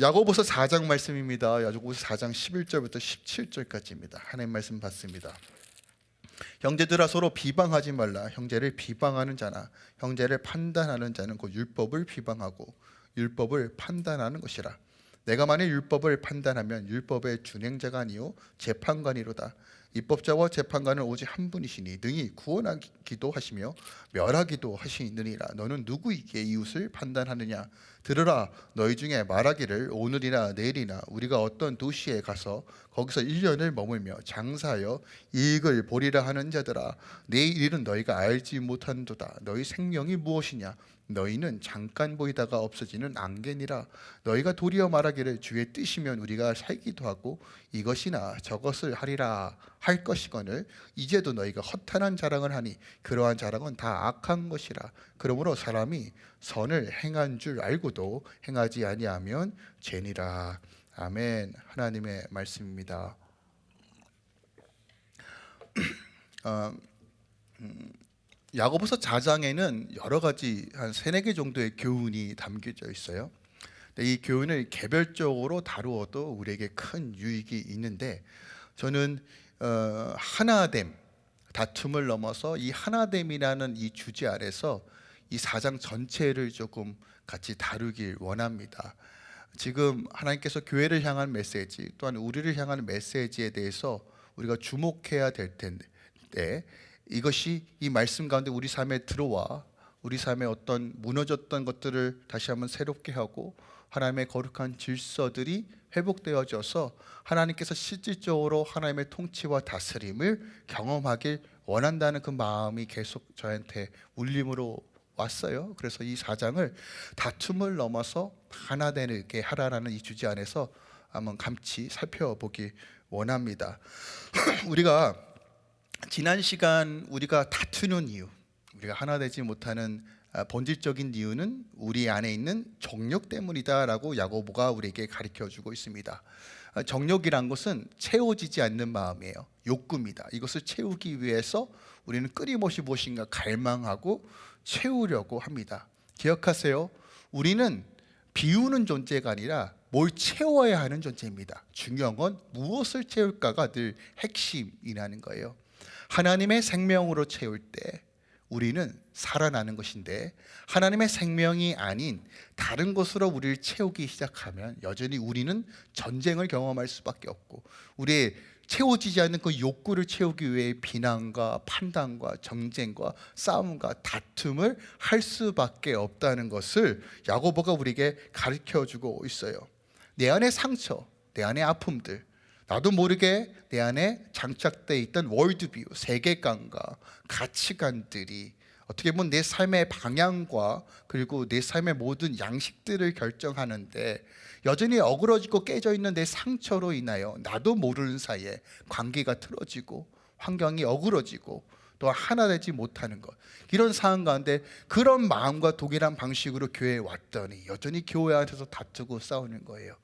야고보서 4장 말씀입니다. 야고보서 4장 11절부터 17절까지입니다. 하나님 말씀 받습니다. 형제들아 서로 비방하지 말라. 형제를 비방하는 자나 형제를 판단하는 자는 곧 율법을 비방하고 율법을 판단하는 것이라. 내가 만일 율법을 판단하면 율법의 준행자가 아니요 재판관이로다. 입법자와 재판관은 오직 한 분이시니 능히 구원하기도 하시며 멸하기도 하시느니라. 너는 누구에게 이웃을 판단하느냐? 들으라 너희 중에 말하기를 오늘이나 내일이나 우리가 어떤 도시에 가서 거기서 1년을 머물며 장사하여 이익을 보리라 하는 자들아 내일 일은 너희가 알지 못한도다 너희 생명이 무엇이냐 너희는 잠깐 보이다가 없어지는 안개니라. 너희가 도리어 말하기를 주의 뜻이면 우리가 살기도 하고 이것이나 저것을 하리라 할 것이거늘 이제도 너희가 허탄한 자랑을 하니 그러한 자랑은 다 악한 것이라. 그러므로 사람이 선을 행한 줄 알고도 행하지 아니하면 죄니라. 아멘. 하나님의 말씀입니다. 어, 음, 야고보서 4장에는 여러 가지 한 세네 개 정도의 교훈이 담겨져 있어요. 이 교훈을 개별적으로 다루어도 우리에게 큰 유익이 있는데 저는 어, 하나됨 다툼을 넘어서 이 하나됨이라는 이 주제 아래서 이 4장 전체를 조금 같이 다루길 원합니다. 지금 하나님께서 교회를 향한 메시지 또한 우리를 향한 메시지에 대해서 우리가 주목해야 될 텐데 이것이 이 말씀 가운데 우리 삶에 들어와 우리 삶에 어떤 무너졌던 것들을 다시 한번 새롭게 하고 하나님의 거룩한 질서들이 회복되어져서 하나님께서 실질적으로 하나님의 통치와 다스림을 경험하길 원한다는 그 마음이 계속 저한테 울림으로 왔어요. 그래서 이 사장을 다툼을 넘어서 하나 되게 하라라는 이 주제 안에서 한번 감치 살펴보기 원합니다. 우리가 지난 시간 우리가 다투는 이유, 우리가 하나 되지 못하는 아, 본질적인 이유는 우리 안에 있는 정욕 때문이다라고 야고보가 우리에게 가르쳐 주고 있습니다. 아, 정욕이란 것은 채워지지 않는 마음이에요. 욕구입니다. 이것을 채우기 위해서 우리는 끊임없이 무엇인가 갈망하고 채우려고 합니다. 기억하세요. 우리는 비우는 존재가 아니라 뭘 채워야 하는 존재입니다. 중요한 건 무엇을 채울까가 늘 핵심이라는 거예요. 하나님의 생명으로 채울 때 우리는 살아나는 것인데 하나님의 생명이 아닌 다른 것으로 우리를 채우기 시작하면 여전히 우리는 전쟁을 경험할 수밖에 없고 우리의 채워지지 않는 그 욕구를 채우기 위해 비난과 판단과 정쟁과 싸움과 다툼을 할 수밖에 없다는 것을 야고보가 우리에게 가르쳐 주고 있어요. 내 안의 상처, 내 안의 아픔들, 나도 모르게 내 안에 장착되어 있던 월드뷰, 세계관과 가치관들이 어떻게 보면 내 삶의 방향과 그리고 내 삶의 모든 양식들을 결정하는데 여전히 어그러지고 깨져 있는 내 상처로 인하여 나도 모르는 사이에 관계가 틀어지고 환경이 어그러지고 또 하나 되지 못하는 것. 이런 상황 가운데 그런 마음과 동일한 방식으로 교회에 왔더니 여전히 교회 안에서 다투고 싸우는 거예요.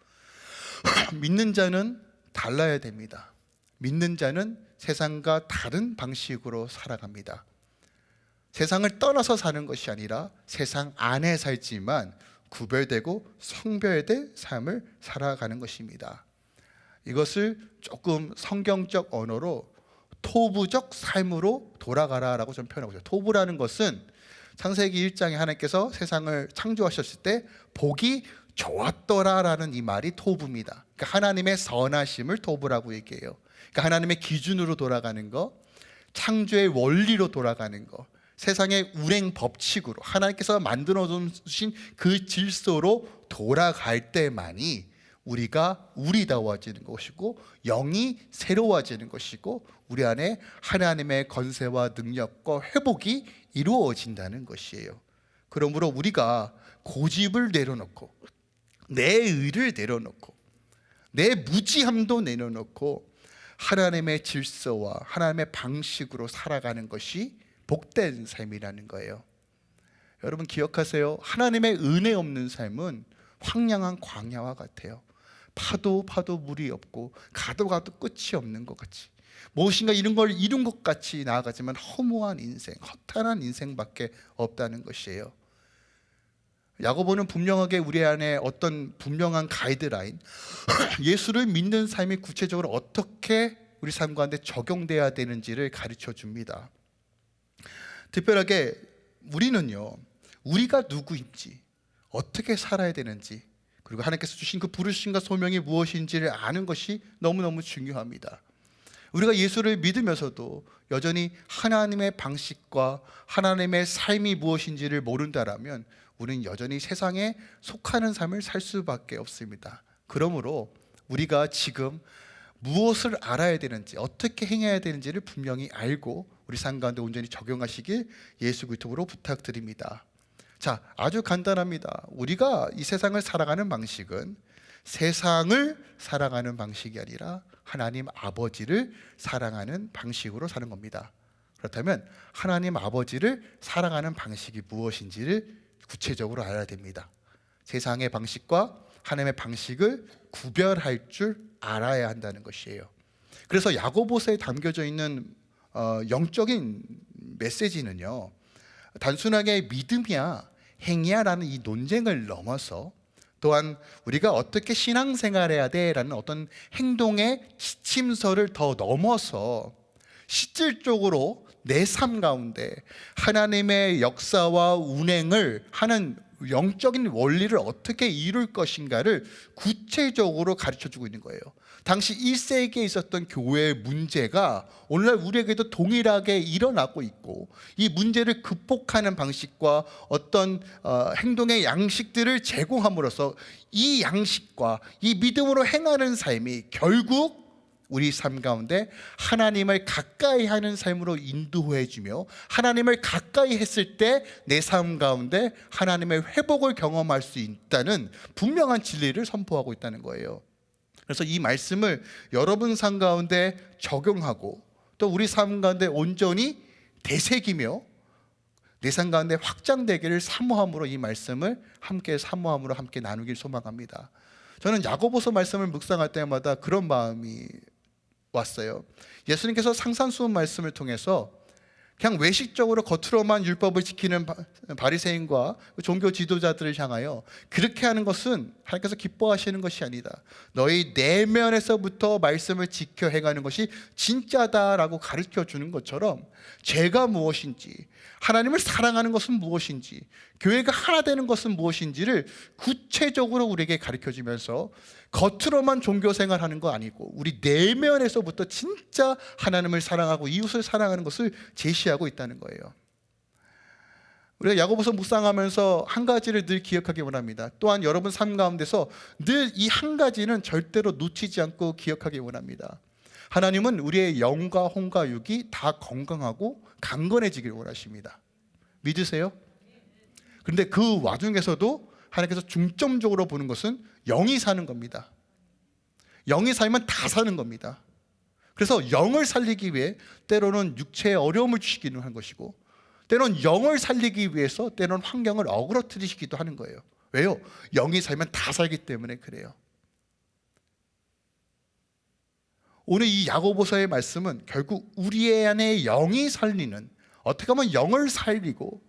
믿는 자는 달라야 됩니다. 믿는 자는 세상과 다른 방식으로 살아갑니다. 세상을 떠나서 사는 것이 아니라 세상 안에 살지만 구별되고 성별된 삶을 살아가는 것입니다. 이것을 조금 성경적 언어로 토부적 삶으로 돌아가라라고 좀 표현하고 있어요. 토부라는 것은 창세기 1장에 하나님께서 세상을 창조하셨을 때 복이 좋았더라라는 이 말이 토부입니다. 그러니까 하나님의 선하심을 토부라고 얘기해요. 그러니까 하나님의 기준으로 돌아가는 거, 창조의 원리로 돌아가는 거, 세상의 운행 법칙으로 하나님께서 만들어 주신 그 질서로 돌아갈 때만이 우리가 우리다워지는 것이고 영이 새로워지는 것이고 우리 안에 하나님의 건세와 능력과 회복이 이루어진다는 것이에요. 그러므로 우리가 고집을 내려놓고 내 의를 내려놓고 내 무지함도 내려놓고 하나님의 질서와 하나님의 방식으로 살아가는 것이 복된 삶이라는 거예요. 여러분 기억하세요? 하나님의 은혜 없는 삶은 황량한 광야와 같아요. 파도 파도 물이 없고 가도 가도 끝이 없는 것 같이. 무엇인가 이런 걸 이룬 것 같이 나아가지만 허무한 인생 허탄한 인생밖에 없다는 것이에요 야고보는 분명하게 우리 안에 어떤 분명한 가이드라인, 예수를 믿는 삶이 구체적으로 어떻게 우리 삶 가운데 적용돼야 되는지를 가르쳐 줍니다. 특별하게 우리는요, 우리가 누구인지, 어떻게 살아야 되는지, 그리고 하나님께서 주신 그 부르심과 소명이 무엇인지를 아는 것이 너무너무 중요합니다. 우리가 예수를 믿으면서도 여전히 하나님의 방식과 하나님의 삶이 무엇인지를 모른다라면 우리는 여전히 세상에 속하는 삶을 살 수밖에 없습니다. 그러므로 우리가 지금 무엇을 알아야 되는지 어떻게 행해야 되는지를 분명히 알고 우리 삶 가운데 온전히 적용하시길 예수 그리스도로 부탁드립니다. 자, 아주 간단합니다. 우리가 이 세상을 살아가는 방식은 세상을 살아가는 방식이 아니라 하나님 아버지를 사랑하는 방식으로 사는 겁니다. 그렇다면 하나님 아버지를 사랑하는 방식이 무엇인지를 구체적으로 알아야 됩니다. 세상의 방식과 하나님의 방식을 구별할 줄 알아야 한다는 것이에요. 그래서 야고보서에 담겨져 있는 어, 영적인 메시지는요. 단순하게 믿음이야 행위야라는 이 논쟁을 넘어서 또한 우리가 어떻게 신앙생활해야 돼라는 어떤 행동의 시침서를 더 넘어서 실질적으로 내 삶 가운데 하나님의 역사와 운행을 하는 영적인 원리를 어떻게 이룰 것인가를 구체적으로 가르쳐 주고 있는 거예요. 당시 1세기에 있었던 교회의 문제가 오늘날 우리에게도 동일하게 일어나고 있고 이 문제를 극복하는 방식과 어떤 어, 행동의 양식들을 제공함으로써 이 양식과 이 믿음으로 행하는 삶이 결국 우리 삶 가운데 하나님을 가까이 하는 삶으로 인도해 주며 하나님을 가까이 했을 때 내 삶 가운데 하나님의 회복을 경험할 수 있다는 분명한 진리를 선포하고 있다는 거예요. 그래서 이 말씀을 여러분 삶 가운데 적용하고 또 우리 삶 가운데 온전히 되새기며 내 삶 가운데 확장되기를 사모함으로 이 말씀을 함께 사모함으로 함께 나누길 소망합니다. 저는 야고보서 말씀을 묵상할 때마다 그런 마음이 왔어요. 예수님께서 상산수훈 말씀을 통해서 그냥 외식적으로 겉으로만 율법을 지키는 바리새인과 종교 지도자들을 향하여 그렇게 하는 것은 하나님께서 기뻐하시는 것이 아니다. 너희 내면에서부터 말씀을 지켜 행하는 것이 진짜다라고 가르쳐 주는 것처럼 죄가 무엇인지 하나님을 사랑하는 것은 무엇인지 교회가 하나 되는 것은 무엇인지를 구체적으로 우리에게 가르쳐 주면서 겉으로만 종교 생활하는 거 아니고 우리 내면에서부터 진짜 하나님을 사랑하고 이웃을 사랑하는 것을 제시하고 있다는 거예요. 우리가 야고보서 묵상하면서 한 가지를 늘 기억하기 원합니다. 또한 여러분 삶 가운데서 늘 이 한 가지는 절대로 놓치지 않고 기억하기 원합니다. 하나님은 우리의 영과 혼과 육이 다 건강하고 강건해지길 원하십니다. 믿으세요? 그런데 그 와중에서도 하나님께서 중점적으로 보는 것은 영이 사는 겁니다. 영이 살면 다 사는 겁니다. 그래서 영을 살리기 위해 때로는 육체에 어려움을 주시기는 한 것이고 때로는 영을 살리기 위해서 때로는 환경을 어그러뜨리시기도 하는 거예요. 왜요? 영이 살면 다 살기 때문에 그래요. 오늘 이 야고보서의 말씀은 결국 우리 안에 영이 살리는 어떻게 하면 영을 살리고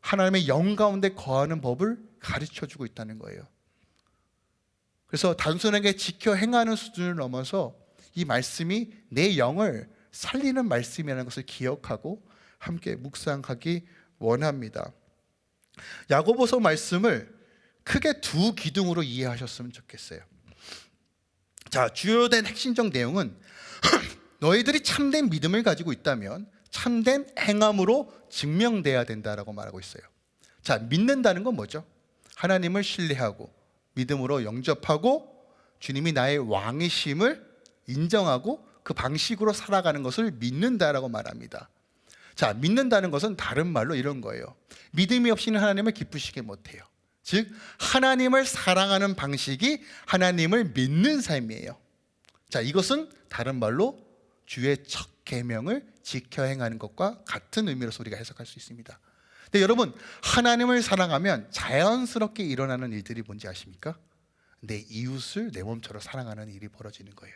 하나님의 영 가운데 거하는 법을 가르쳐 주고 있다는 거예요. 그래서 단순하게 지켜 행하는 수준을 넘어서 이 말씀이 내 영을 살리는 말씀이라는 것을 기억하고 함께 묵상하기 원합니다. 야고보서 말씀을 크게 두 기둥으로 이해하셨으면 좋겠어요. 자, 주요된 핵심적 내용은 너희들이 참된 믿음을 가지고 있다면 참된 행함으로 증명돼야 된다라고 말하고 있어요. 자, 믿는다는 건 뭐죠? 하나님을 신뢰하고 믿음으로 영접하고 주님이 나의 왕이심을 인정하고 그 방식으로 살아가는 것을 믿는다라고 말합니다. 자, 믿는다는 것은 다른 말로 이런 거예요. 믿음이 없이는 하나님을 기쁘시게 못해요. 즉, 하나님을 사랑하는 방식이 하나님을 믿는 삶이에요. 자, 이것은 다른 말로 주의 첫 계명을 지켜 행하는 것과 같은 의미로서 우리가 해석할 수 있습니다. 근데 여러분 하나님을 사랑하면 자연스럽게 일어나는 일들이 뭔지 아십니까? 내 이웃을 내 몸처럼 사랑하는 일이 벌어지는 거예요.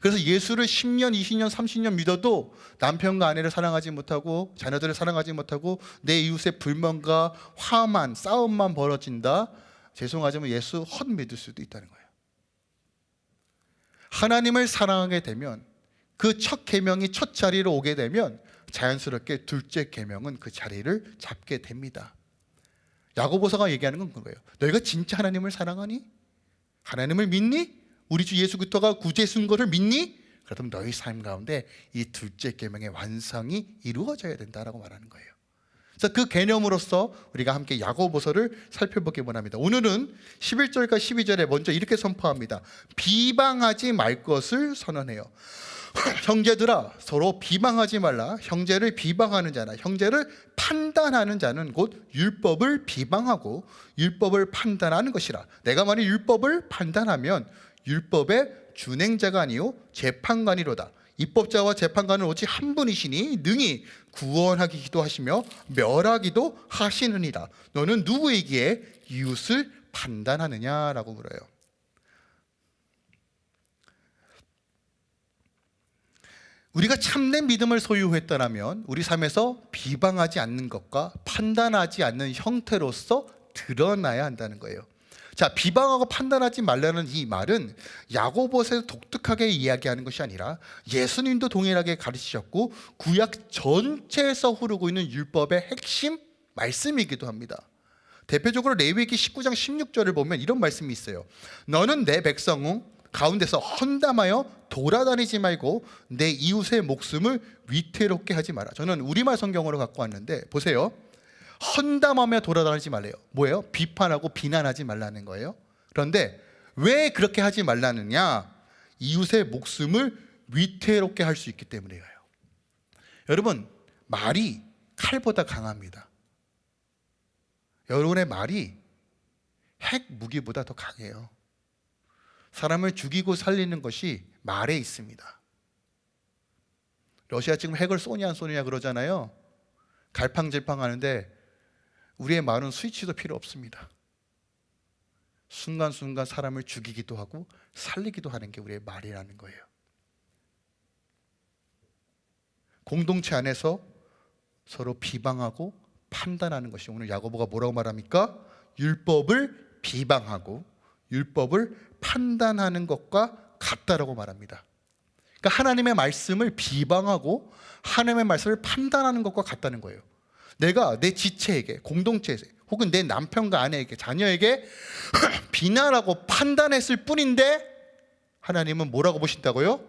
그래서 예수를 10년, 20년, 30년 믿어도 남편과 아내를 사랑하지 못하고 자녀들을 사랑하지 못하고 내 이웃의 불만과 화만, 싸움만 벌어진다. 죄송하지만 예수 헛 믿을 수도 있다는 거예요. 하나님을 사랑하게 되면 그 첫 계명이 첫 자리로 오게 되면 자연스럽게 둘째 계명은 그 자리를 잡게 됩니다. 야고보서가 얘기하는 건 그거예요. 너희가 진짜 하나님을 사랑하니? 하나님을 믿니? 우리 주 예수 그리스도가 구제 순거를 믿니? 그렇다면 너희 삶 가운데 이 둘째 계명의 완성이 이루어져야 된다라고 말하는 거예요. 그래서 그 개념으로서 우리가 함께 야고보서를 살펴보기 원합니다. 오늘은 11절과 12절에 먼저 이렇게 선포합니다. 비방하지 말 것을 선언해요. 형제들아 서로 비방하지 말라. 형제를 비방하는 자나 형제를 판단하는 자는 곧 율법을 비방하고 율법을 판단하는 것이라. 내가 만일 율법을 판단하면 율법의 준행자가 아니요 재판관이로다. 입법자와 재판관은 오직 한 분이시니 능히 구원하기 기도하시며 멸하기도 하시느니라. 너는 누구에게 이웃을 판단하느냐라고 물어요. 우리가 참된 믿음을 소유했다면 우리 삶에서 비방하지 않는 것과 판단하지 않는 형태로서 드러나야 한다는 거예요. 자, 비방하고 판단하지 말라는 이 말은 야고보에서 독특하게 이야기하는 것이 아니라 예수님도 동일하게 가르치셨고 구약 전체에서 흐르고 있는 율법의 핵심 말씀이기도 합니다. 대표적으로 레위기 19장 16절을 보면 이런 말씀이 있어요. 너는 내 백성 가운데서 헌담하여 돌아다니지 말고 내 이웃의 목숨을 위태롭게 하지 마라. 저는 우리말 성경으로 갖고 왔는데 보세요. 헌담하며 돌아다니지 말래요. 뭐예요? 비판하고 비난하지 말라는 거예요. 그런데 왜 그렇게 하지 말라느냐? 이웃의 목숨을 위태롭게 할 수 있기 때문이에요. 여러분, 말이 칼보다 강합니다. 여러분의 말이 핵 무기보다 더 강해요. 사람을 죽이고 살리는 것이 말에 있습니다. 러시아 지금 핵을 쏘냐 안 쏘냐 그러잖아요. 갈팡질팡 하는데 우리의 말은 스위치도 필요 없습니다. 순간순간 사람을 죽이기도 하고 살리기도 하는 게 우리의 말이라는 거예요. 공동체 안에서 서로 비방하고 판단하는 것이 오늘 야고보가 뭐라고 말합니까? 율법을 비방하고 율법을 판단하는 것과 같다라고 말합니다. 그러니까 하나님의 말씀을 비방하고 하나님의 말씀을 판단하는 것과 같다는 거예요. 내가 내 지체에게 공동체에 혹은 내 남편과 아내에게 자녀에게 비난하고 판단했을 뿐인데 하나님은 뭐라고 보신다고요?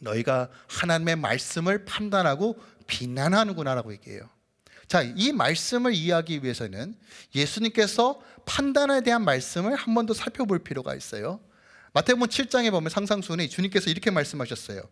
너희가 하나님의 말씀을 판단하고 비난하는구나라고 얘기해요. 자, 이 말씀을 이해하기 위해서는 예수님께서 판단에 대한 말씀을 한 번 더 살펴볼 필요가 있어요. 마태복음 7장에 보면 상상순이 주님께서 이렇게 말씀하셨어요.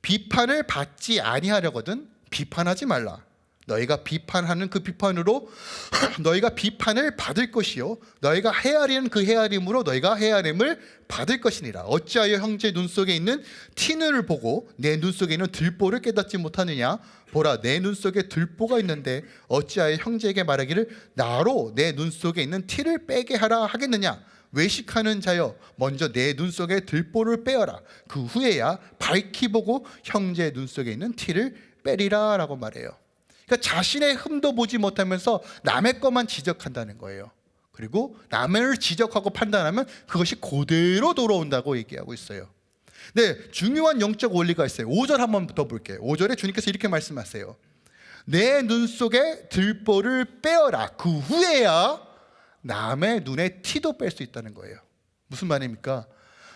비판을 받지 아니하려거든 비판하지 말라. 너희가 비판하는 그 비판으로 너희가 비판을 받을 것이요. 너희가 헤아리는 그 헤아림으로 너희가 헤아림을 받을 것이니라. 어찌하여 형제 눈 속에 있는 티눈을 보고 내 눈 속에 있는 들보를 깨닫지 못하느냐? 보라 내 눈 속에 들보가 있는데 어찌하여 형제에게 말하기를 나로 내 눈 속에 있는 티를 빼게 하라 하겠느냐? 외식하는 자여 먼저 내 눈 속에 들보를 빼어라. 그 후에야 밝히 보고 형제 눈 속에 있는 티를 빼리라 라고 말해요 그러니까 자신의 흠도 보지 못하면서 남의 것만 지적한다는 거예요. 그리고 남을 지적하고 판단하면 그것이 그대로 돌아온다고 얘기하고 있어요. 네, 중요한 영적 원리가 있어요. 5절 한번 더 볼게요. 5절에 주님께서 이렇게 말씀하세요. 내 눈 속에 들보를 빼어라. 그 후에야 남의 눈에 티도 뺄 수 있다는 거예요. 무슨 말입니까?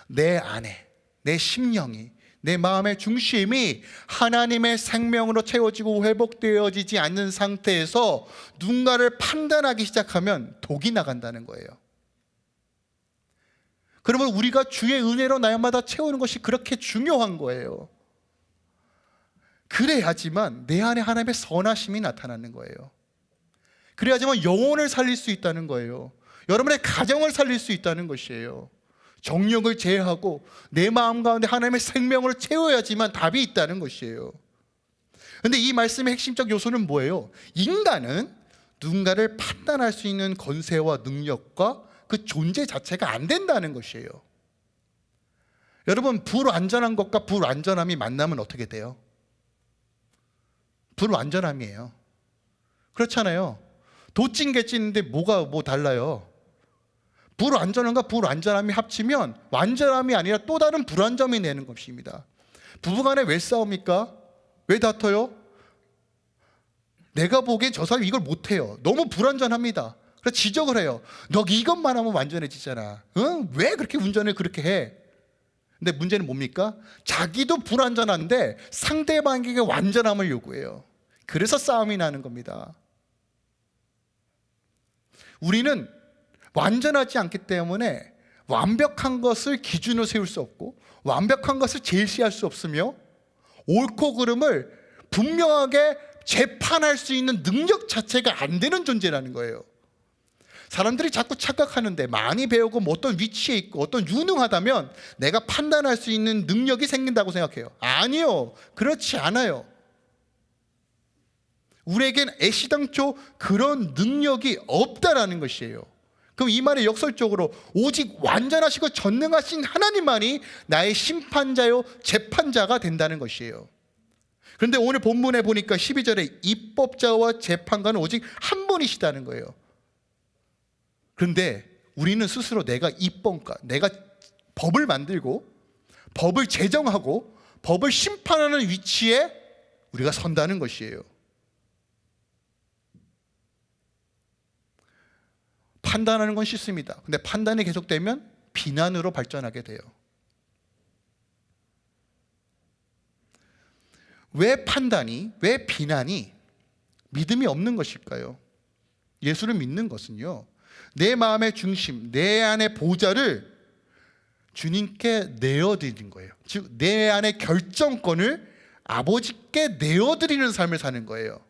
내 안에, 내 심령이 내 마음의 중심이 하나님의 생명으로 채워지고 회복되어지지 않는 상태에서 누군가를 판단하기 시작하면 독이 나간다는 거예요. 그러면 우리가 주의 은혜로 날마다 채우는 것이 그렇게 중요한 거예요. 그래야지만 내 안에 하나님의 선하심이 나타나는 거예요. 그래야지만 영혼을 살릴 수 있다는 거예요. 여러분의 가정을 살릴 수 있다는 것이에요. 정력을 제하고 내 마음 가운데 하나님의 생명을 채워야지만 답이 있다는 것이에요. 근데 이 말씀의 핵심적 요소는 뭐예요? 인간은 누군가를 판단할 수 있는 건세와 능력과 그 존재 자체가 안 된다는 것이에요. 여러분 불완전한 것과 불완전함이 만나면 어떻게 돼요? 불완전함이에요. 그렇잖아요. 도찐 개찐인데 뭐가 뭐 달라요? 불완전함과 불완전함이 합치면 완전함이 아니라 또 다른 불완전함이 내는 것입니다. 부부간에 왜 싸웁니까? 왜 다퉈요? 내가 보기엔 저 사람이 이걸 못해요. 너무 불완전합니다. 그래서 지적을 해요. 너 이것만 하면 완전해지잖아. 응? 왜 그렇게 운전을 그렇게 해? 근데 문제는 뭡니까? 자기도 불완전한데 상대방에게 완전함을 요구해요. 그래서 싸움이 나는 겁니다. 우리는 완전하지 않기 때문에 완벽한 것을 기준으로 세울 수 없고 완벽한 것을 제시할 수 없으며 옳고 그름을 분명하게 재판할 수 있는 능력 자체가 안 되는 존재라는 거예요. 사람들이 자꾸 착각하는데 많이 배우고 뭐 어떤 위치에 있고 어떤 유능하다면 내가 판단할 수 있는 능력이 생긴다고 생각해요. 아니요. 그렇지 않아요. 우리에겐 애시당초 그런 능력이 없다라는 것이에요. 그럼 이 말의 역설적으로 오직 완전하시고 전능하신 하나님만이 나의 심판자요 재판자가 된다는 것이에요. 그런데 오늘 본문에 보니까 12절에 입법자와 재판관은 오직 한 분이시다는 거예요. 그런데 우리는 스스로 내가 입법가, 내가 법을 만들고 법을 제정하고 법을 심판하는 위치에 우리가 선다는 것이에요. 판단하는 건 쉽습니다. 근데 판단이 계속되면 비난으로 발전하게 돼요. 왜 판단이, 왜 비난이 믿음이 없는 것일까요? 예수를 믿는 것은요, 내 마음의 중심, 내 안의 보좌를 주님께 내어드리는 거예요. 즉, 내 안의 결정권을 아버지께 내어드리는 삶을 사는 거예요.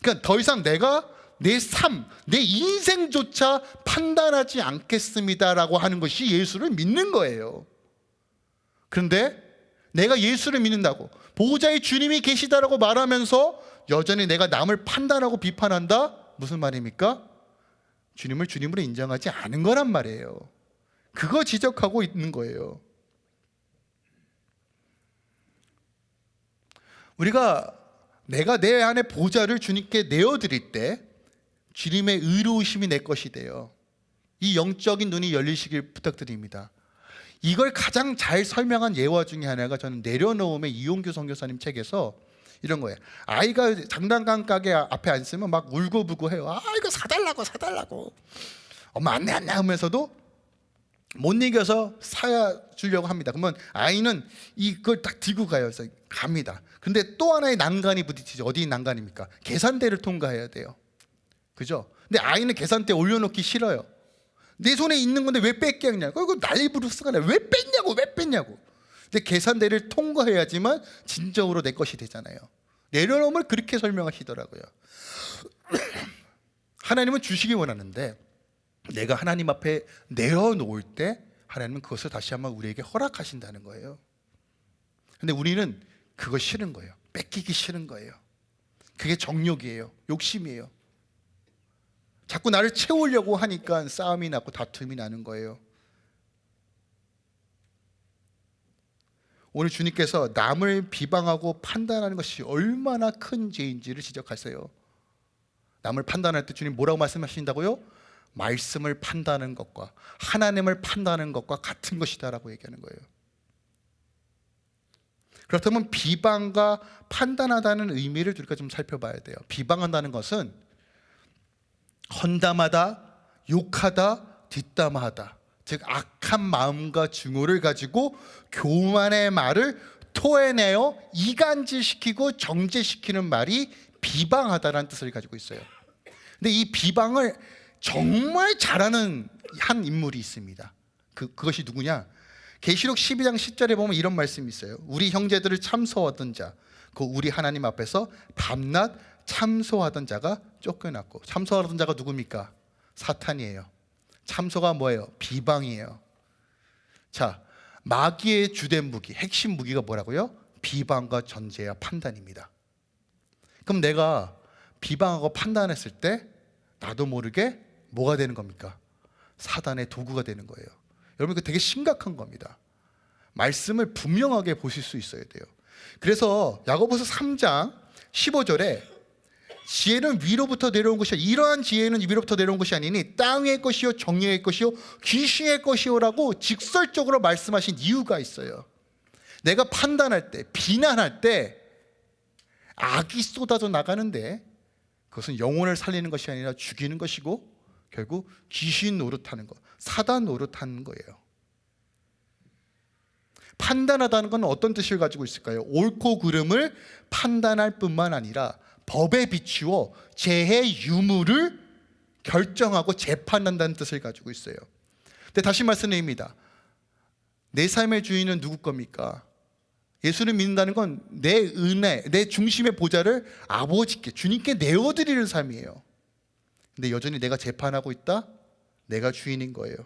그러니까 더 이상 내가 내 삶, 내 인생조차 판단하지 않겠습니다라고 하는 것이 예수를 믿는 거예요. 그런데 내가 예수를 믿는다고 보호자의 주님이 계시다라고 말하면서 여전히 내가 남을 판단하고 비판한다? 무슨 말입니까? 주님을 주님으로 인정하지 않은 거란 말이에요. 그거 지적하고 있는 거예요. 우리가 내가 내 안에 보좌를 주님께 내어드릴 때 주님의 의로우심이 내 것이 돼요. 이 영적인 눈이 열리시길 부탁드립니다. 이걸 가장 잘 설명한 예화 중에 하나가 저는 내려놓음의 이용규 선교사님 책에서 이런 거예요. 아이가 장난감 가게 앞에 앉으면 막 울고불고 해요. 아 이거 사달라고 사달라고. 엄마 안내 안내 하면서도 못 이겨서 사주려고 합니다. 그러면 아이는 이걸 딱 들고 가요. 그래서 갑니다. 근데 또 하나의 난간이 부딪히죠. 어디 난간입니까? 계산대를 통과해야 돼요. 그죠? 근데 아이는 계산대 올려놓기 싫어요. 내 손에 있는 건데 왜 뺏겠냐고. 이거 난리 부르스가 나. 왜 뺐냐고, 왜 뺐냐고. 근데 계산대를 통과해야지만 진정으로 내 것이 되잖아요. 내려놓음을 그렇게 설명하시더라고요. 하나님은 주시기 원하는데 내가 하나님 앞에 내어놓을 때 하나님은 그것을 다시 한번 우리에게 허락하신다는 거예요. 근데 우리는 그거 싫은 거예요. 뺏기기 싫은 거예요. 그게 정욕이에요. 욕심이에요. 자꾸 나를 채우려고 하니까 싸움이 나고 다툼이 나는 거예요. 오늘 주님께서 남을 비방하고 판단하는 것이 얼마나 큰 죄인지를 지적하세요. 남을 판단할 때 주님 뭐라고 말씀하신다고요? 말씀을 판단하는 것과 하나님을 판단하는 것과 같은 것이다라고 얘기하는 거예요. 그렇다면 비방과 판단하다는 의미를 우리가 좀 살펴봐야 돼요. 비방한다는 것은 헌담하다, 욕하다, 뒷담화하다. 즉 악한 마음과 증오를 가지고 교만의 말을 토해내어 이간질시키고 정죄시키는 말이 비방하다라는 뜻을 가지고 있어요. 근데 이 비방을 정말 잘하는 한 인물이 있습니다. 그, 그것이 누구냐? 계시록 12장 10절에 보면 이런 말씀이 있어요. 우리 형제들을 참소하던 자, 그 우리 하나님 앞에서 밤낮 참소하던 자가 쫓겨났고 참소하던 자가 누굽니까? 사탄이에요. 참소가 뭐예요? 비방이에요. 자, 마귀의 주된 무기, 핵심 무기가 뭐라고요? 비방과 전제와 판단입니다. 그럼 내가 비방하고 판단했을 때 나도 모르게 뭐가 되는 겁니까? 사단의 도구가 되는 거예요. 여러분 이거 되게 심각한 겁니다. 말씀을 분명하게 보실 수 있어야 돼요. 그래서 야고보서 3장 15절에 지혜는 위로부터 내려온 것이 이러한 지혜는 위로부터 내려온 것이 아니니 땅의 것이요 정예의 것이요 귀신의 것이요라고 직설적으로 말씀하신 이유가 있어요. 내가 판단할 때 비난할 때 악이 쏟아져 나가는데 그것은 영혼을 살리는 것이 아니라 죽이는 것이고 결국 귀신 노릇하는 것, 사단 노릇하는 거예요. 판단하다는 건 어떤 뜻을 가지고 있을까요? 옳고 그름을 판단할 뿐만 아니라 법에 비추어 재해 유무를 결정하고 재판한다는 뜻을 가지고 있어요. 근데 다시 말씀드립니다. 내 삶의 주인은 누구 겁니까? 예수를 믿는다는 건 내 은혜, 내 중심의 보좌를 아버지께, 주님께 내어드리는 삶이에요. 근데 여전히 내가 재판하고 있다? 내가 주인인 거예요.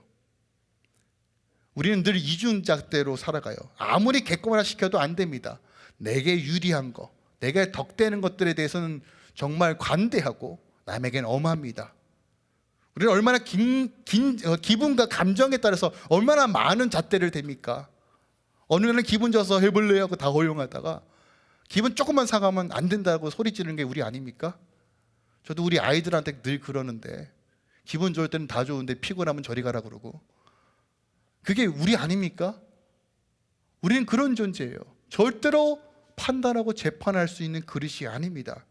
우리는 늘 이중잣대로 살아가요. 아무리 객관화 시켜도 안 됩니다. 내게 유리한 거, 내게 덕되는 것들에 대해서는 정말 관대하고 남에겐 엄합니다. 우리는 얼마나 긴, 긴 어, 기분과 감정에 따라서 얼마나 많은 잣대를 댑니까? 어느 날은 기분 좋아서 해볼래 하고 다 허용하다가 기분 조금만 상하면 안 된다고 소리 지르는 게 우리 아닙니까? 저도 우리 아이들한테 늘 그러는데 기분 좋을 때는 다 좋은데 피곤하면 저리 가라 그러고 그게 우리 아닙니까? 우리는 그런 존재예요. 절대로 판단하고 재판할 수 있는 그릇이 아닙니다.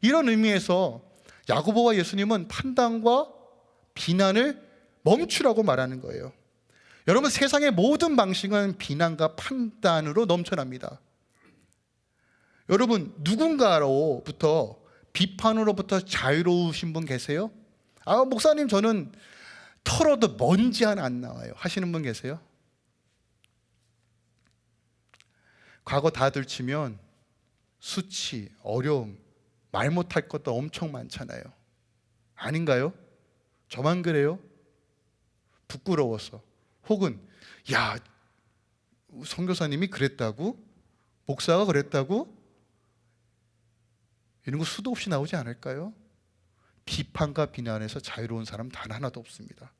이런 의미에서 야고보와 예수님은 판단과 비난을 멈추라고 말하는 거예요. 여러분 세상의 모든 방식은 비난과 판단으로 넘쳐납니다. 여러분 누군가로부터 비판으로부터 자유로우신 분 계세요? 아 목사님 저는 털어도 먼지 하나 안 나와요. 하시는 분 계세요? 과거 다 들 치면 수치, 어려움, 말 못할 것도 엄청 많잖아요. 아닌가요? 저만 그래요? 부끄러워서 혹은 야 성교사님이 그랬다고? 목사가 그랬다고? 이런 거 수도 없이 나오지 않을까요? 비판과 비난에서 자유로운 사람 단 하나도 없습니다.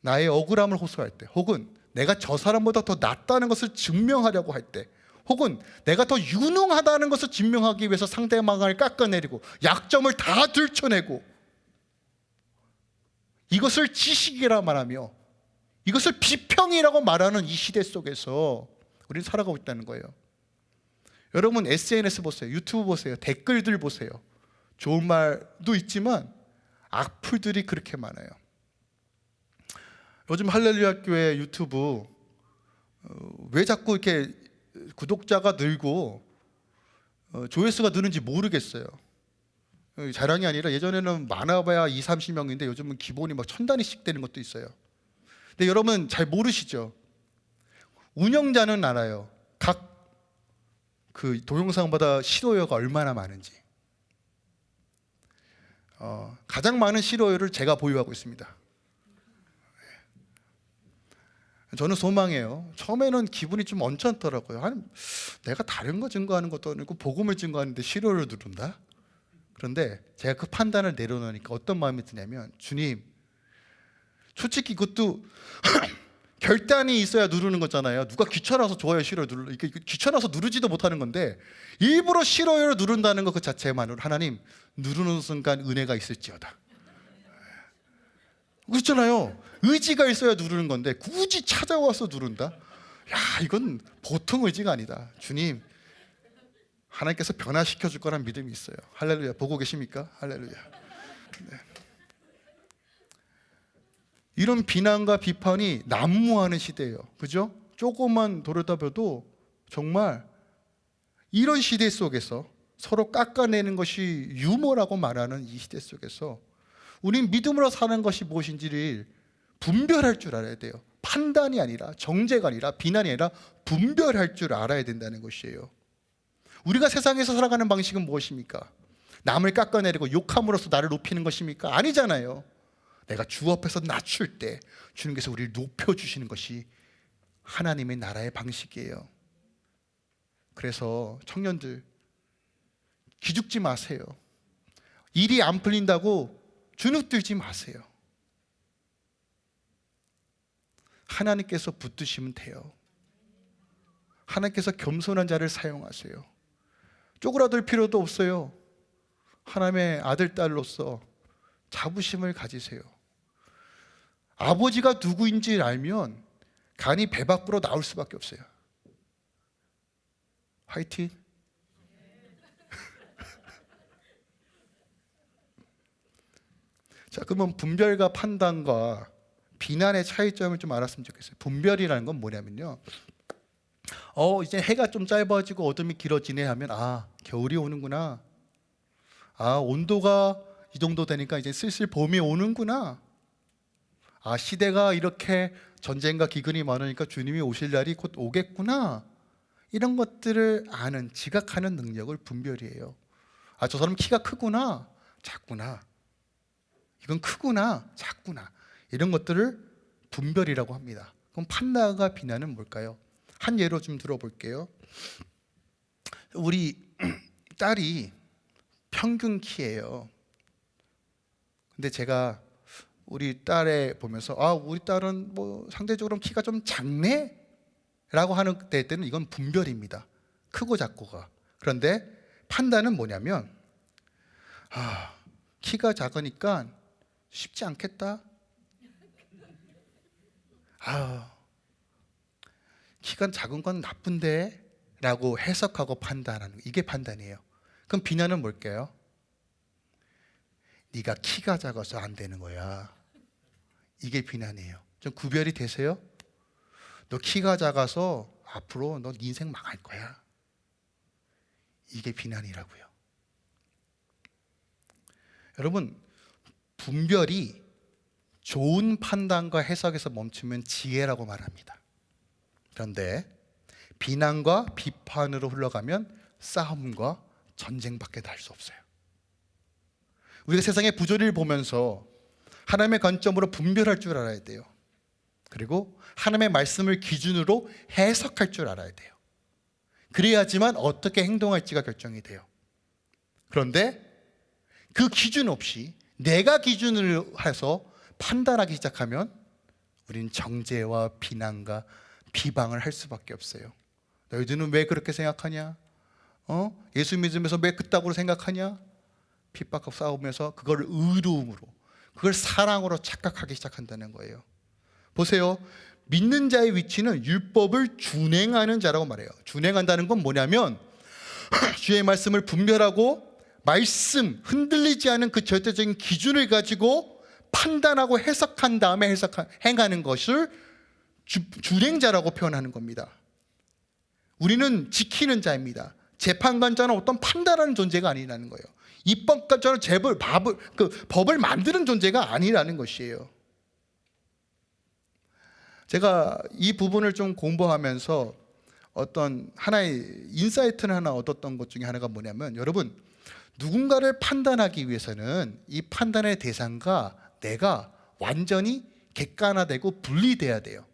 나의 억울함을 호소할 때, 혹은 내가 저 사람보다 더 낫다는 것을 증명하려고 할 때, 혹은 내가 더 유능하다는 것을 증명하기 위해서 상대방을 깎아내리고 약점을 다 들춰내고 이것을 지식이라 말하며 이것을 비평이라고 말하는 이 시대 속에서 우리는 살아가고 있다는 거예요. 여러분 SNS 보세요. 유튜브 보세요. 댓글들 보세요. 좋은 말도 있지만 악플들이 그렇게 많아요. 요즘 할렐루야 교회 유튜브 어, 왜 자꾸 이렇게 구독자가 늘고 어, 조회수가 느는지 모르겠어요. 어, 자랑이 아니라 예전에는 많아봐야 2, 30명인데 요즘은 기본이 막 천 단위씩 되는 것도 있어요. 근데 여러분 잘 모르시죠? 운영자는 알아요. 각 그 동영상보다 실호여가 얼마나 많은지. 어, 가장 많은 실호여를 제가 보유하고 있습니다. 저는 소망해요. 처음에는 기분이 좀 언짢더라고요. 아니, 내가 다른 거 증거하는 것도 아니고 복음을 증거하는데 실호를 누른다? 그런데 제가 그 판단을 내려놓으니까 어떤 마음이 드냐면 주님 솔직히 그것도 결단이 있어야 누르는 거잖아요 누가 귀찮아서 좋아요 싫어요 누르 이게 귀찮아서 누르지도 못하는 건데 일부러 싫어요를 누른다는 것 그 자체만으로 하나님 누르는 순간 은혜가 있을지어다 그렇잖아요 의지가 있어야 누르는 건데 굳이 찾아와서 누른다 야 이건 보통 의지가 아니다 주님 하나님께서 변화시켜 줄 거란 믿음이 있어요. 할렐루야. 보고 계십니까? 할렐루야. 네. 이런 비난과 비판이 난무하는 시대예요. 그죠? 조금만 돌아다봐도 정말 이런 시대 속에서 서로 깎아내는 것이 유머라고 말하는 이 시대 속에서 우린 믿음으로 사는 것이 무엇인지를 분별할 줄 알아야 돼요. 판단이 아니라 정죄가 아니라 비난이 아니라 분별할 줄 알아야 된다는 것이에요. 우리가 세상에서 살아가는 방식은 무엇입니까? 남을 깎아내리고 욕함으로써 나를 높이는 것입니까? 아니잖아요. 내가 주 앞에서 낮출 때 주님께서 우리를 높여주시는 것이 하나님의 나라의 방식이에요. 그래서 청년들 기죽지 마세요. 일이 안 풀린다고 주눅들지 마세요. 하나님께서 붙드시면 돼요. 하나님께서 겸손한 자를 사용하세요. 쪼그라들 필요도 없어요. 하나님의 아들 딸로서 자부심을 가지세요. 아버지가 누구인지 알면 간이 배 밖으로 나올 수밖에 없어요. 화이팅. 자, 그러면 분별과 판단과 비난의 차이점을 좀 알았으면 좋겠어요. 분별이라는 건 뭐냐면요. 어, 이제 해가 좀 짧아지고 어둠이 길어지네 하면 아, 겨울이 오는구나. 아, 온도가 이 정도 되니까 이제 슬슬 봄이 오는구나. 아, 시대가 이렇게 전쟁과 기근이 많으니까 주님이 오실 날이 곧 오겠구나. 이런 것들을 아는 지각하는 능력을 분별이에요. 아, 저 사람 키가 크구나. 작구나. 이건 크구나. 작구나. 이런 것들을 분별이라고 합니다. 그럼 판단과 비난은 뭘까요? 한 예로 좀 들어볼게요. 우리 딸이 평균 키예요. 근데 제가 우리 딸에 보면서 아 우리 딸은 뭐 상대적으로 키가 좀 작네 라고 하는 때 때는 이건 분별입니다. 크고 작고가. 그런데 판단은 뭐냐면 아 키가 작으니까 쉽지 않겠다. 아 키가 작은 건 나쁜데 라고 해석하고 판단하는 거. 이게 판단이에요. 그럼 비난은 뭘까요? 네가 키가 작아서 안 되는 거야. 이게 비난이에요. 좀 구별이 되세요? 너 키가 작아서 앞으로 너 인생 망할 거야. 이게 비난이라고요. 여러분 분별이 좋은 판단과 해석에서 멈추면 지혜라고 말합니다. 그런데 비난과 비판으로 흘러가면 싸움과 전쟁밖에 날 수 없어요. 우리가 세상의 부조리를 보면서 하나님의 관점으로 분별할 줄 알아야 돼요. 그리고 하나님의 말씀을 기준으로 해석할 줄 알아야 돼요. 그래야지만 어떻게 행동할지가 결정이 돼요. 그런데 그 기준 없이 내가 기준을 해서 판단하기 시작하면 우리는 정죄와 비난과 비방을 할 수밖에 없어요. 너희들은 왜 그렇게 생각하냐? 어? 예수 믿으면서 왜 그따구로 생각하냐? 핍박하고 싸우면서 그걸 의로움으로 그걸 사랑으로 착각하기 시작한다는 거예요. 보세요. 믿는 자의 위치는 율법을 준행하는 자라고 말해요. 준행한다는 건 뭐냐면 주의 말씀을 분별하고 말씀 흔들리지 않은 그 절대적인 기준을 가지고 판단하고 해석한 다음에 해석 행하는 것을 주, 준행자라고 표현하는 겁니다. 우리는 지키는 자입니다. 재판관자는 어떤 판단하는 존재가 아니라는 거예요. 입법관자는 재벌, 법을, 그 법을 만드는 존재가 아니라는 것이에요. 제가 이 부분을 좀 공부하면서 어떤 하나의 insight를 하나 얻었던 것 중에 하나가 뭐냐면 여러분 누군가를 판단하기 위해서는 이 판단의 대상과 내가 완전히 객관화되고 분리돼야 돼요.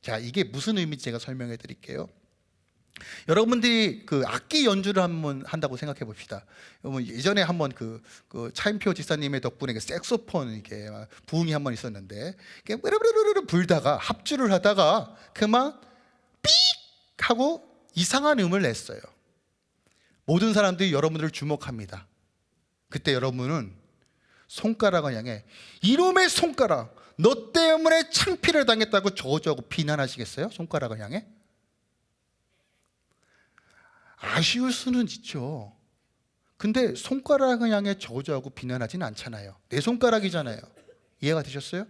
자, 이게 무슨 의미인지 제가 설명해 드릴게요. 여러분들이 그 악기 연주를 한번 한다고 생각해 봅시다. 여러분 예전에 한번 그, 그 차인표 지사님의 덕분에 그 색소폰 이게 부흥이 한번 있었는데 뿌르르르르 불다가 합주를 하다가 그만 삑 하고 이상한 음을 냈어요. 모든 사람들이 여러분들을 주목합니다. 그때 여러분은 손가락을 향해 이놈의 손가락 너 때문에 창피를 당했다고 저주하고 비난하시겠어요? 손가락을 향해? 아쉬울 수는 있죠. 근데 손가락을 향해 저주하고 비난하지는 않잖아요. 내 손가락이잖아요. 이해가 되셨어요?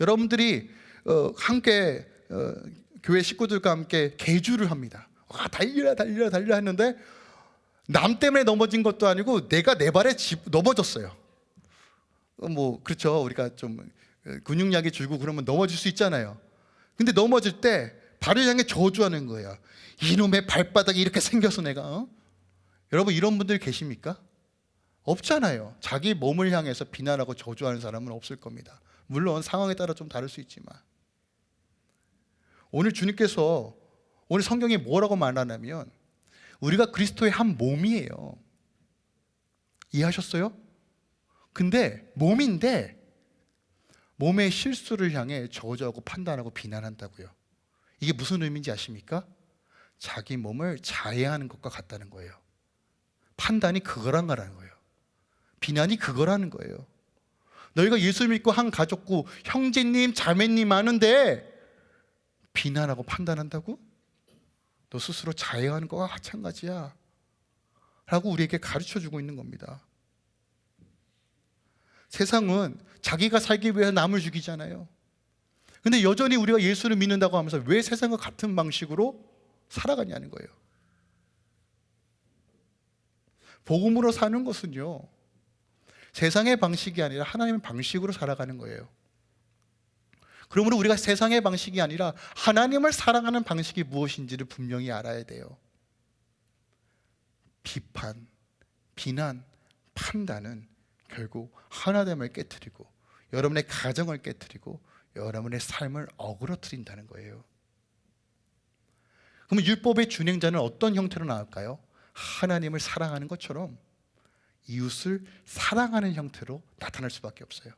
여러분들이 어, 함께 어, 교회 식구들과 함께 개주를 합니다. 와 달리라 달리라 달리라 했는데 남 때문에 넘어진 것도 아니고 내가 내 발에 집, 넘어졌어요. 어, 뭐 그렇죠. 우리가 좀 근육량이 줄고 그러면 넘어질 수 있잖아요. 근데 넘어질 때 발을 향해 저주하는 거예요. 이놈의 발바닥이 이렇게 생겨서 내가 어? 여러분 이런 분들 계십니까? 없잖아요. 자기 몸을 향해서 비난하고 저주하는 사람은 없을 겁니다. 물론 상황에 따라 좀 다를 수 있지만 오늘 주님께서 오늘 성경이 뭐라고 말하냐면 우리가 그리스도의 한 몸이에요. 이해하셨어요? 근데 몸인데 몸의 실수를 향해 저주하고 판단하고 비난한다고요. 이게 무슨 의미인지 아십니까? 자기 몸을 자해하는 것과 같다는 거예요. 판단이 그거란 거라는 거예요. 비난이 그거라는 거예요. 너희가 예수 믿고 한 가족구 형제님 자매님 많은데 비난하고 판단한다고? 너 스스로 자해하는 거와 마찬가지야. 라고 우리에게 가르쳐 주고 있는 겁니다. 세상은 자기가 살기 위해 남을 죽이잖아요. 근데 여전히 우리가 예수를 믿는다고 하면서 왜 세상과 같은 방식으로 살아가냐는 거예요. 복음으로 사는 것은요. 세상의 방식이 아니라 하나님의 방식으로 살아가는 거예요. 그러므로 우리가 세상의 방식이 아니라 하나님을 사랑하는 방식이 무엇인지를 분명히 알아야 돼요. 비판, 비난, 판단은 결국 하나됨을 깨뜨리고 여러분의 가정을 깨뜨리고 여러분의 삶을 어그러뜨린다는 거예요. 그러면 율법의 준행자는 어떤 형태로 나올까요? 하나님을 사랑하는 것처럼 이웃을 사랑하는 형태로 나타날 수밖에 없어요.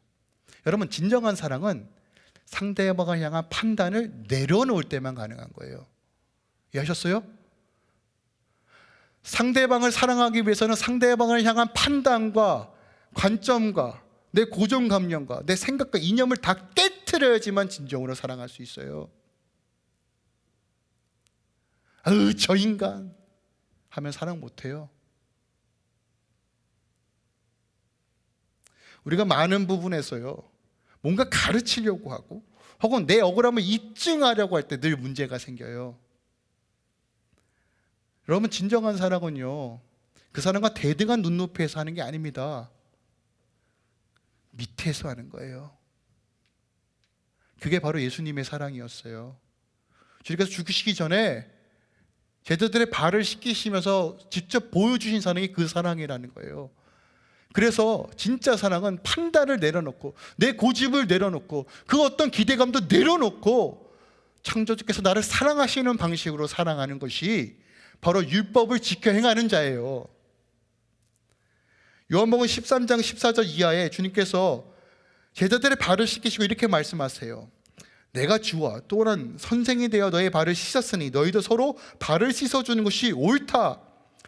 여러분 진정한 사랑은 상대방을 향한 판단을 내려놓을 때만 가능한 거예요. 이해하셨어요? 상대방을 사랑하기 위해서는 상대방을 향한 판단과 관점과 내 고정감념과 내 생각과 이념을 다 깨트려야지만 진정으로 사랑할 수 있어요. 아유 저 인간 하면 사랑 못해요. 우리가 많은 부분에서요 뭔가 가르치려고 하고 혹은 내 억울함을 입증하려고 할 때 늘 문제가 생겨요. 여러분 진정한 사랑은요 그 사람과 대등한 눈높이에서 하는 게 아닙니다. 밑에서 하는 거예요. 그게 바로 예수님의 사랑이었어요. 주님께서 죽으시기 전에 제자들의 발을 씻기시면서 직접 보여주신 사랑이 그 사랑이라는 거예요. 그래서 진짜 사랑은 판단을 내려놓고 내 고집을 내려놓고 그 어떤 기대감도 내려놓고 창조주께서 나를 사랑하시는 방식으로 사랑하는 것이 바로 율법을 지켜 행하는 자예요. 요한복음 13장 14절 이하에 주님께서 제자들의 발을 씻기시고 이렇게 말씀하세요. 내가 주와 또한 선생이 되어 너의 발을 씻었으니 너희도 서로 발을 씻어주는 것이 옳다.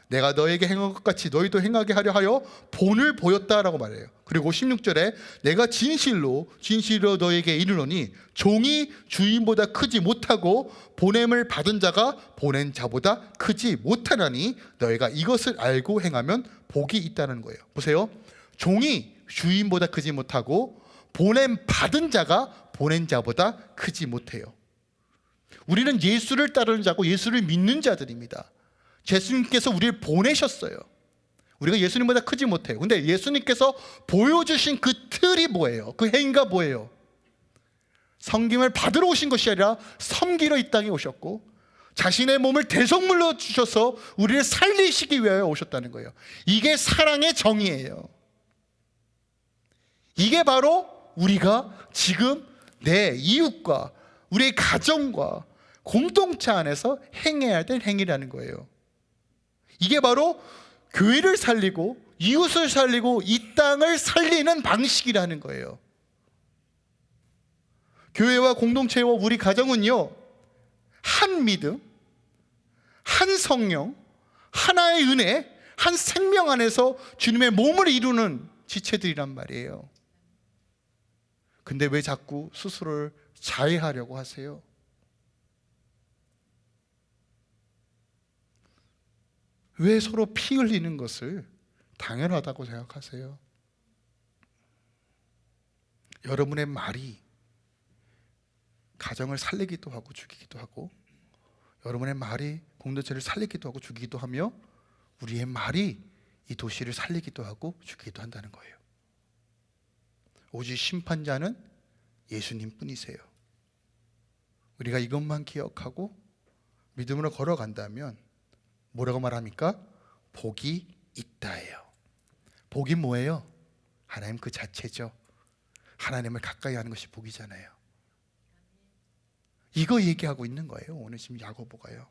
내가 너에게 행한 것 같이 너희도 행하게 하려 하여 본을 보였다라고 말해요. 그리고 16절에 내가 진실로 진실로 너에게 이르노니 종이 주인보다 크지 못하고 보냄을 받은 자가 보낸 자보다 크지 못하나니 너희가 이것을 알고 행하면 복이 있다는 거예요. 보세요. 종이 주인보다 크지 못하고 보냄 받은 자가 보낸 자보다 크지 못해요. 우리는 예수를 따르는 자고 예수를 믿는 자들입니다. 예수님께서 우리를 보내셨어요. 우리가 예수님보다 크지 못해요. 근데 예수님께서 보여주신 그 틀이 뭐예요? 그 행위가 뭐예요? 성김을 받으러 오신 것이 아니라 섬기러 이 땅에 오셨고 자신의 몸을 대성물로 주셔서 우리를 살리시기 위하여 오셨다는 거예요. 이게 사랑의 정의예요. 이게 바로 우리가 지금 내 이웃과 우리의 가정과 공동체 안에서 행해야 될 행위라는 거예요. 이게 바로 교회를 살리고 이웃을 살리고 이 땅을 살리는 방식이라는 거예요. 교회와 공동체와 우리 가정은요, 한 믿음, 한 성령, 하나의 은혜, 한 생명 안에서 주님의 몸을 이루는 지체들이란 말이에요. 근데 왜 자꾸 스스로를 자해하려고 하세요? 왜 서로 피 흘리는 것을 당연하다고 생각하세요? 여러분의 말이 가정을 살리기도 하고 죽이기도 하고 여러분의 말이 공동체를 살리기도 하고 죽이기도 하며 우리의 말이 이 도시를 살리기도 하고 죽이기도 한다는 거예요. 오직 심판자는 예수님 뿐이세요. 우리가 이것만 기억하고 믿음으로 걸어간다면 뭐라고 말합니까? 복이 있다예요. 복이 뭐예요? 하나님 그 자체죠. 하나님을 가까이 하는 것이 복이잖아요. 이거 얘기하고 있는 거예요. 오늘 지금 야고보가요.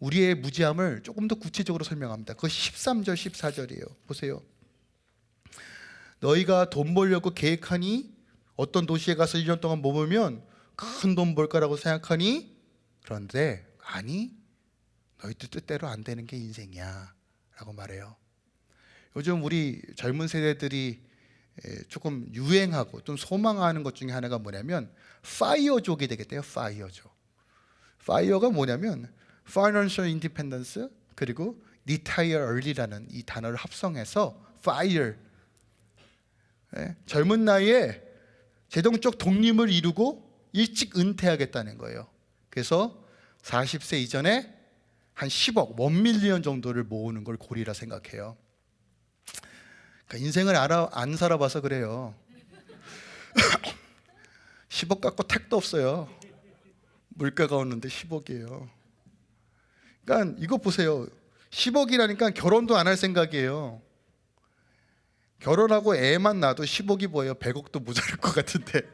우리의 무지함을 조금 더 구체적으로 설명합니다. 그것이 13절 14절이에요. 보세요. 너희가 돈 벌려고 계획하니 어떤 도시에 가서 1년 동안 머물면 큰 돈 벌 거라고 생각하니 그런데 아니 너희들 뜻대로 안 되는 게 인생이야 라고 말해요. 요즘 우리 젊은 세대들이 에, 조금 유행하고 좀 소망하는 것 중에 하나가 뭐냐면 파이어족이 되겠대요 파이어족 FIRE가 뭐냐면 financial independence 그리고 retire early라는 이 단어를 합성해서 fire. 예, 젊은 나이에 재정적 독립을 이루고 일찍 은퇴하겠다는 거예요. 그래서 40세 이전에 한 10억, 원 밀리언 정도를 모으는 걸 고리라 생각해요. 그러니까 인생을 알아, 안 살아봐서 그래요. 10억 갖고 택도 없어요. 물가가 오는데 10억이에요. 그러니까 이거 보세요. 10억이라니까 결혼도 안 할 생각이에요. 결혼하고 애만 낳아도 10억이 보여요. 100억도 모자랄 것 같은데.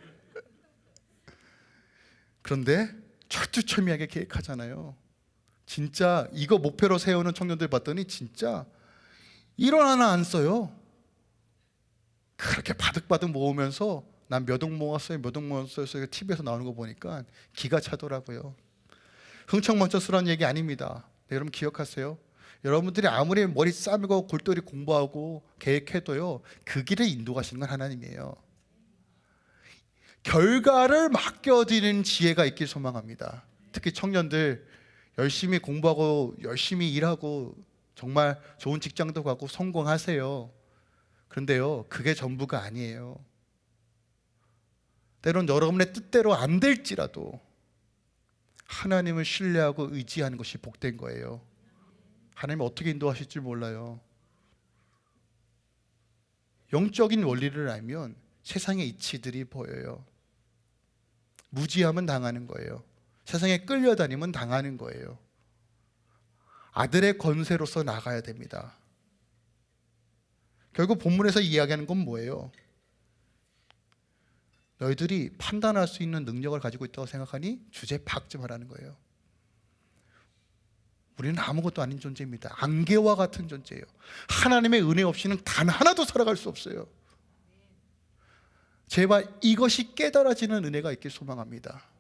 그런데 철두철미하게 계획하잖아요. 진짜 이거 목표로 세우는 청년들 봤더니 진짜 1원 하나 안 써요. 그렇게 바득바득 모으면서 난 몇 억 모았어요, 몇 억 모았어요. TV에서 나오는 거 보니까 기가 차더라고요. 흥청망청스러운 얘기 아닙니다. 네, 여러분 기억하세요. 여러분들이 아무리 머리 싸매고 골똘히 공부하고 계획해도요 그 길을 인도하시는 건 하나님이에요 결과를 맡겨드리는 지혜가 있길 소망합니다 특히 청년들 열심히 공부하고 열심히 일하고 정말 좋은 직장도 가고 성공하세요 그런데요 그게 전부가 아니에요 때론 여러분의 뜻대로 안 될지라도 하나님을 신뢰하고 의지하는 것이 복된 거예요 하나님 어떻게 인도하실지 몰라요. 영적인 원리를 알면 세상의 이치들이 보여요. 무지하면 당하는 거예요. 세상에 끌려다니면 당하는 거예요. 아들의 권세로서 나가야 됩니다. 결국 본문에서 이야기하는 건 뭐예요? 너희들이 판단할 수 있는 능력을 가지고 있다고 생각하니 주제 박좀 하라는 거예요. 우리는 아무것도 아닌 존재입니다. 안개와 같은 존재예요. 하나님의 은혜 없이는 단 하나도 살아갈 수 없어요. 제발 이것이 깨달아지는 은혜가 있길 소망합니다.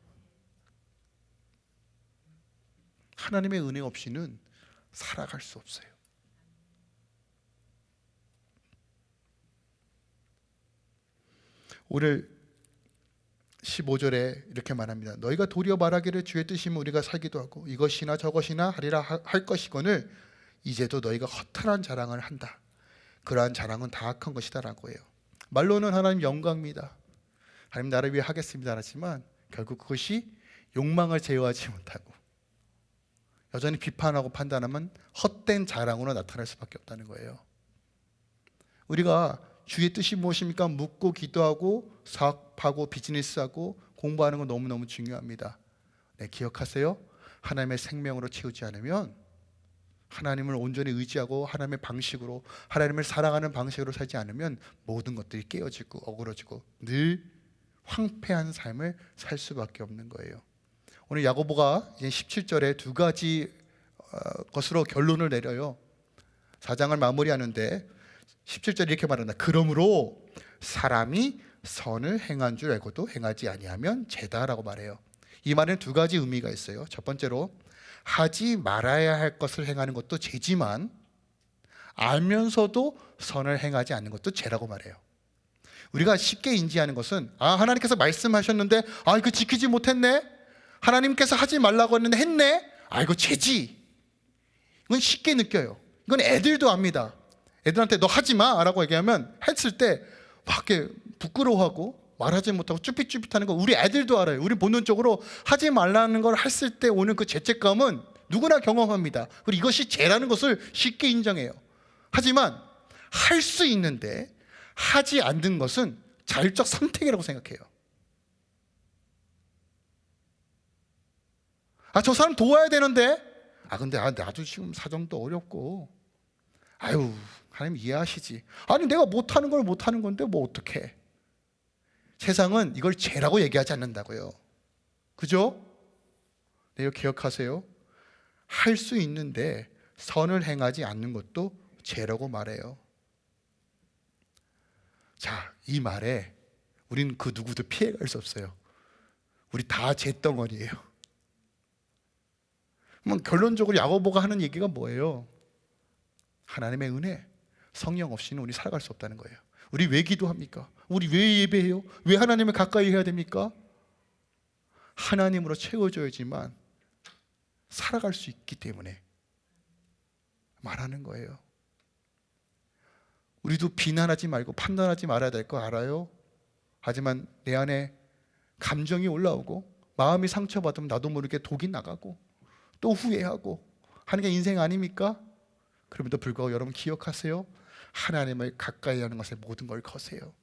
하나님의 은혜 없이는 살아갈 수 없어요. 오늘 15절에 이렇게 말합니다. 너희가 도리어 말하기를 주의 뜻이면 우리가 살기도 하고 이것이나 저것이나 하리라 할 것이거늘 이제도 너희가 허탈한 자랑을 한다. 그러한 자랑은 다 악한 것이다라고 해요. 말로는 하나님 영광입니다. 하나님 나를 위해 하겠습니다 하지만 결국 그것이 욕망을 제어하지 못하고 여전히 비판하고 판단하면 헛된 자랑으로 나타날 수밖에 없다는 거예요. 우리가 주의 뜻이 무엇입니까? 묻고 기도하고 사업하고 비즈니스하고 공부하는 건 너무너무 중요합니다. 네, 기억하세요. 하나님의 생명으로 채우지 않으면 하나님을 온전히 의지하고 하나님의 방식으로 하나님을 사랑하는 방식으로 살지 않으면 모든 것들이 깨어지고 어그러지고 늘 황폐한 삶을 살 수밖에 없는 거예요. 오늘 야고보가 이제 17절에 두 가지 어, 것으로 결론을 내려요. 사장을 마무리하는데 17절 이렇게 말한다. 그러므로 사람이 선을 행한 줄 알고도 행하지 아니하면 죄다라고 말해요. 이 말은 두 가지 의미가 있어요. 첫 번째로 하지 말아야 할 것을 행하는 것도 죄지만 알면서도 선을 행하지 않는 것도 죄라고 말해요. 우리가 쉽게 인지하는 것은 아 하나님께서 말씀하셨는데 아 이거 지키지 못했네. 하나님께서 하지 말라고 했는데 했네. 아 이거 죄지. 이건 쉽게 느껴요. 이건 애들도 압니다. 애들한테 너 하지 마 라고 얘기하면 했을 때 밖에 부끄러워하고 말하지 못하고 쭈삣쭈삣하는 거 우리 애들도 알아요. 우리 본능적으로 하지 말라는 걸 했을 때 오는 그 죄책감은 누구나 경험합니다. 그리고 이것이 죄라는 것을 쉽게 인정해요. 하지만 할 수 있는데 하지 않는 것은 자율적 선택이라고 생각해요. 아, 저 사람 도와야 되는데. 아, 근데 아, 나도 지금 사정도 어렵고. 아유, 하나님 이해하시지. 아니 내가 못하는 걸 못하는 건데 뭐 어떡해. 세상은 이걸 죄라고 얘기하지 않는다고요. 그죠? 네, 이거 기억하세요. 할 수 있는데 선을 행하지 않는 것도 죄라고 말해요. 자, 이 말에 우리는 그 누구도 피해갈 수 없어요. 우리 다 잿덩어리예요. 그럼 결론적으로 야고보가 하는 얘기가 뭐예요? 하나님의 은혜, 성령 없이는 우리 살아갈 수 없다는 거예요. 우리 왜 기도합니까? 우리 왜 예배해요? 왜 하나님을 가까이 해야 됩니까? 하나님으로 채워져야지만 살아갈 수 있기 때문에 말하는 거예요. 우리도 비난하지 말고 판단하지 말아야 될 거 알아요. 하지만 내 안에 감정이 올라오고 마음이 상처받으면 나도 모르게 독이 나가고 또 후회하고 하는 게 인생 아닙니까? 그럼에도 불구하고 여러분 기억하세요. 하나님을 가까이 하는 것에 모든 걸 거세요.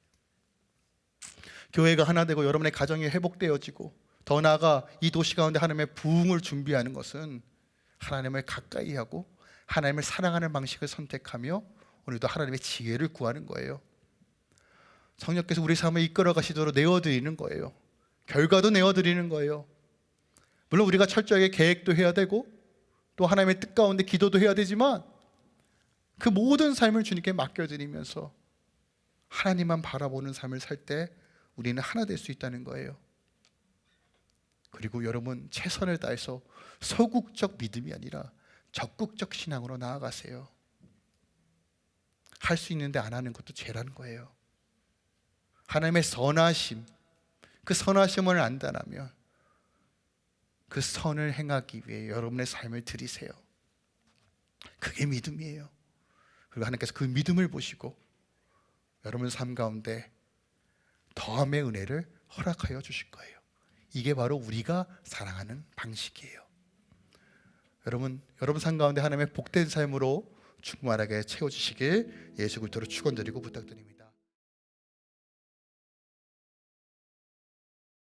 교회가 하나 되고 여러분의 가정이 회복되어지고 더 나아가 이 도시 가운데 하나님의 부흥을 준비하는 것은 하나님을 가까이 하고 하나님을 사랑하는 방식을 선택하며 오늘도 하나님의 지혜를 구하는 거예요. 성령께서 우리 삶을 이끌어 가시도록 내어드리는 거예요. 결과도 내어드리는 거예요. 물론 우리가 철저하게 계획도 해야 되고 또 하나님의 뜻 가운데 기도도 해야 되지만 그 모든 삶을 주님께 맡겨드리면서 하나님만 바라보는 삶을 살 때 우리는 하나 될 수 있다는 거예요. 그리고 여러분 최선을 다해서 소극적 믿음이 아니라 적극적 신앙으로 나아가세요. 할 수 있는데 안 하는 것도 죄라는 거예요. 하나님의 선하심, 그 선하심을 안다라면 그 선을 행하기 위해 여러분의 삶을 들이세요. 그게 믿음이에요. 그리고 하나님께서 그 믿음을 보시고 여러분 삶 가운데 더함의 은혜를 허락하여 주실 거예요. 이게 바로 우리가 사랑하는 방식이에요. 여러분, 여러분 삶 가운데 하나님의 복된 삶으로 충만하게 채워주시길 예수 그리스도로 축원드리고 부탁드립니다.